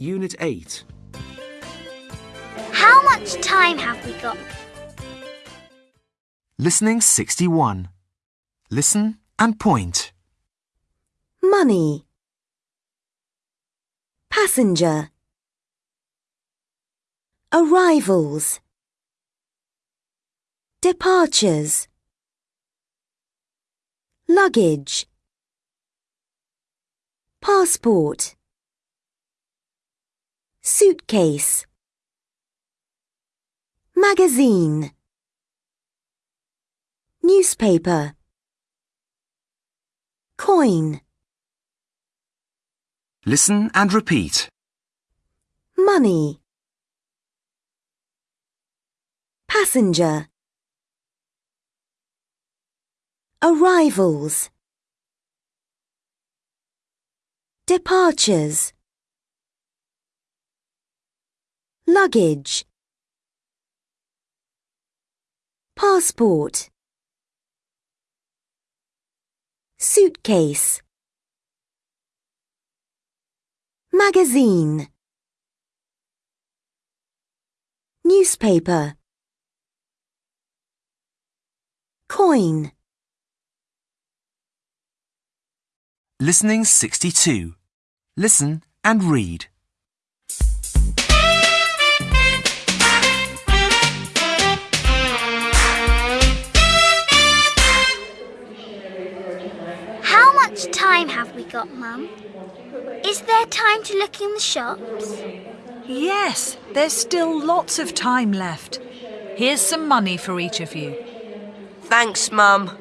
Unit 8. How much time have we got? Listening 61. Listen and point. money, passenger, arrivals, departures, luggage, passport, suitcase, magazine, newspaper, coin. Listen and repeat. money. Passenger. Arrivals. Departures luggage. Passport. Suitcase. Magazine. Newspaper. Coin. Listening 62. Listen and read. Much time have we got, Mum? Is there time to look in the shops? Yes, there's still lots of time left. Here's some money for each of you. Thanks, Mum.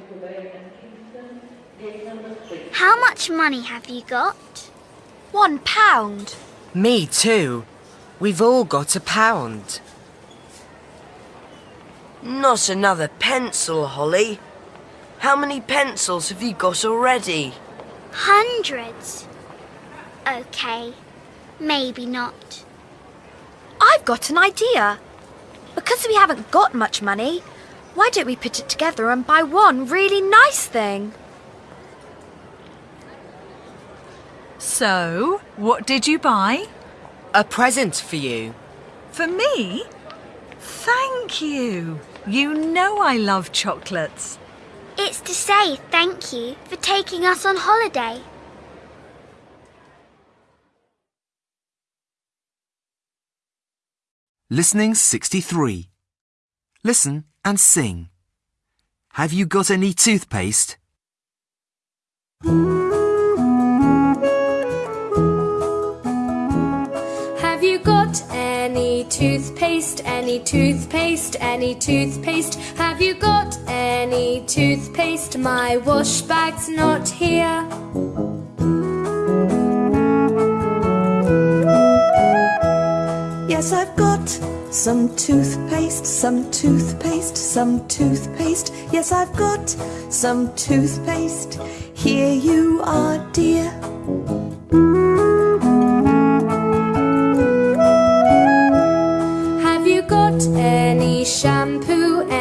How much money have you got? One pound. Me too. We've all got a pound. Not another pencil, Holly. How many pencils have you got already? Hundreds. Okay, maybe not. I've got an idea. Because we haven't got much money, why don't we put it together and buy one really nice thing? So, what did you buy? A present for you. For me? Thank you. You know I love chocolates. It's to say thank you for taking us on holiday. Listening 63. Listen and sing. Have you got any toothpaste? You got any toothpaste? Any toothpaste? Any toothpaste? Have you got any toothpaste? My wash bag's not here. Yes, I've got some toothpaste, some toothpaste, some toothpaste. Yes, I've got some toothpaste. Here you are, dear.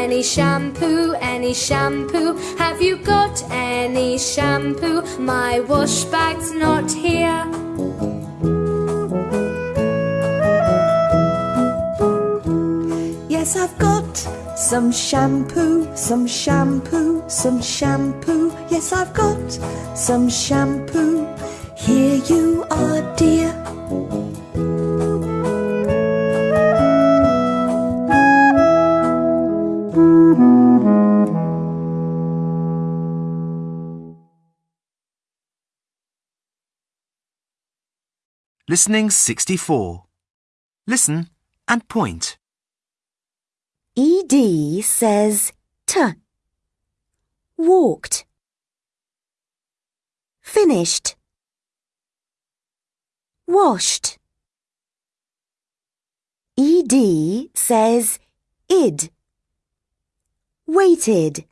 Any shampoo? Any shampoo? Have you got any shampoo? My wash bag's not here. Yes, I've got some shampoo, some shampoo, some shampoo. Yes, I've got some shampoo. Here you are, dear. Listening 64. Listen and point. ED says T. Walked. Finished. Washed. ED says id. Waited.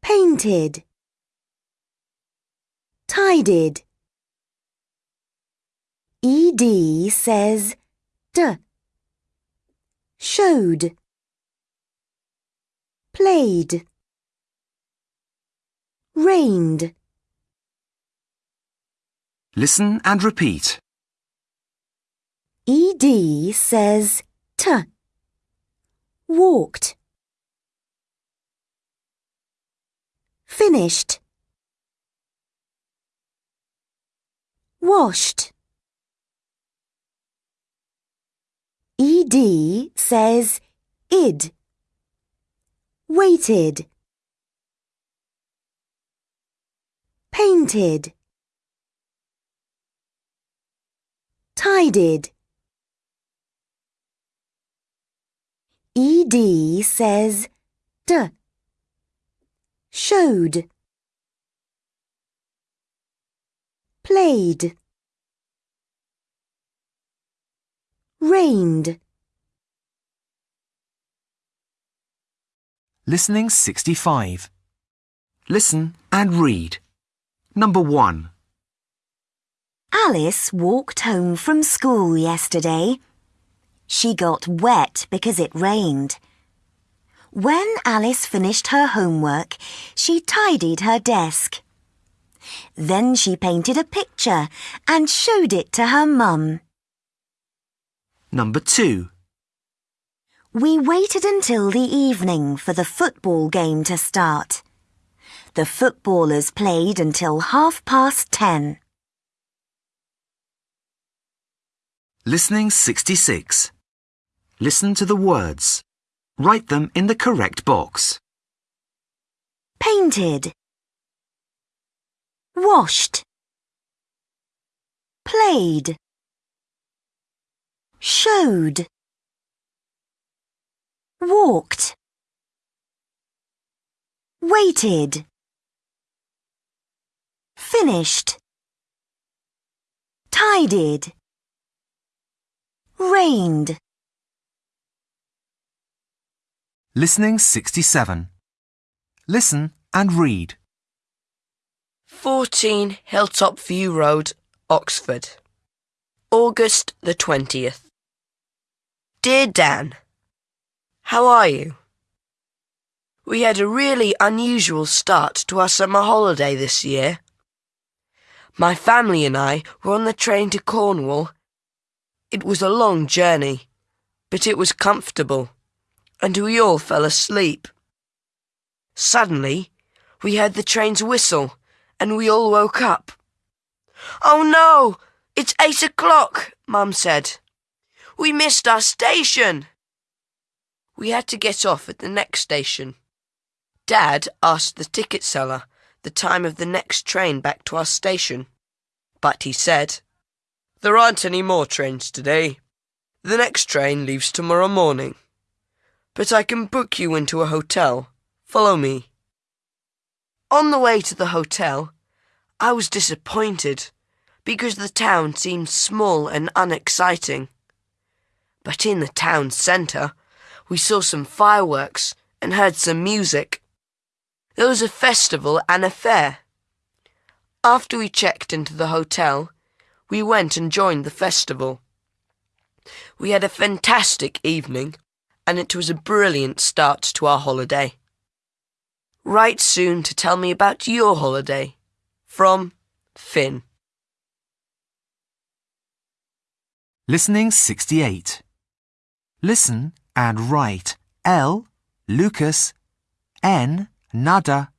Painted. Tidied. ED says d showed, played, rained. Listen and repeat. ED says T. Walked. Finished. Washed. ED says id. Waited. Painted. Tidied. ED says d. Showed. Played. Rained. Listening 65. Listen and read. Number 1. Alice walked home from school yesterday. She got wet because it rained. When Alice finished her homework, she tidied her desk. Then she painted a picture and showed it to her mum. Number 2. We waited until the evening for the football game to start. The footballers played until half past ten. Listening 66. Listen to the words. Write them in the correct box. Painted. Washed. Played. Showed. Walked. Waited. Finished. Tidied. Rained. Listening 67. Listen and read. 14 Hilltop View Road, Oxford. August the 20th. Dear Dan, How are you? We had a really unusual start to our summer holiday this year. My family and I were on the train to Cornwall. It was a long journey, but it was comfortable, and we all fell asleep. Suddenly, we heard the train's whistle, and we all woke up. Oh no! It's eight o'clock, Mum said. We missed our station. We had to get off at the next station. Dad asked the ticket seller the time of the next train back to our station. But he said, There aren't any more trains today. The next train leaves tomorrow morning. But I can book you into a hotel. Follow me. On the way to the hotel, I was disappointed because the town seemed small and unexciting. But in the town centre, we saw some fireworks and heard some music. There was a festival and a fair. After we checked into the hotel, we went and joined the festival. We had a fantastic evening, and it was a brilliant start to our holiday. Write soon to tell me about your holiday. From Finn. Listening 68. Listen and write L. Lucas, N. Nada,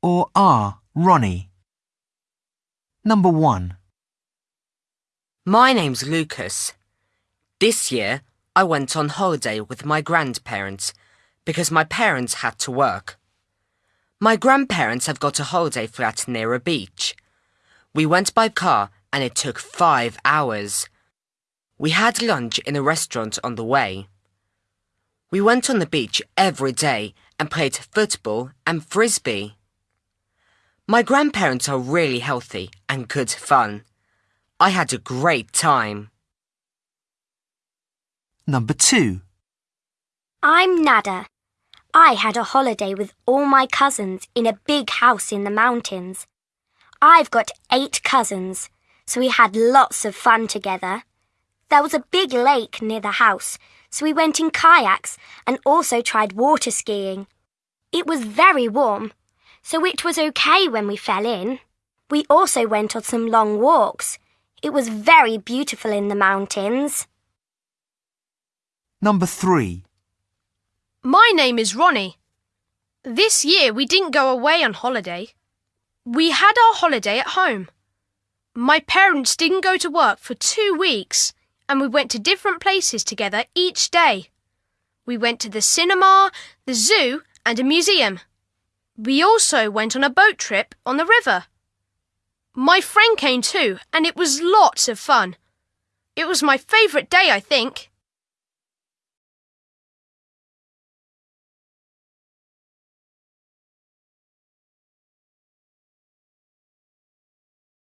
or R. Ronnie. Number 1. My name's Lucas. This year, I went on holiday with my grandparents because my parents had to work. My grandparents have got a holiday flat near a beach. We went by car and it took five hours. We had lunch in a restaurant on the way. We went on the beach every day and played football and frisbee. My grandparents are really healthy and good fun. I had a great time. Number 2. I'm Nada. I had a holiday with all my cousins in a big house in the mountains. I've got eight cousins, so we had lots of fun together. There was a big lake near the house, so we went in kayaks and also tried water skiing. It was very warm, so it was okay when we fell in. We also went on some long walks. It was very beautiful in the mountains. Number 3. My name is Ronnie. This year we didn't go away on holiday. We had our holiday at home. My parents didn't go to work for two weeks and we went to different places together each day. We went to the cinema, the zoo, and a museum. We also went on a boat trip on the river. My friend came too, and it was lots of fun. It was my favourite day, I think.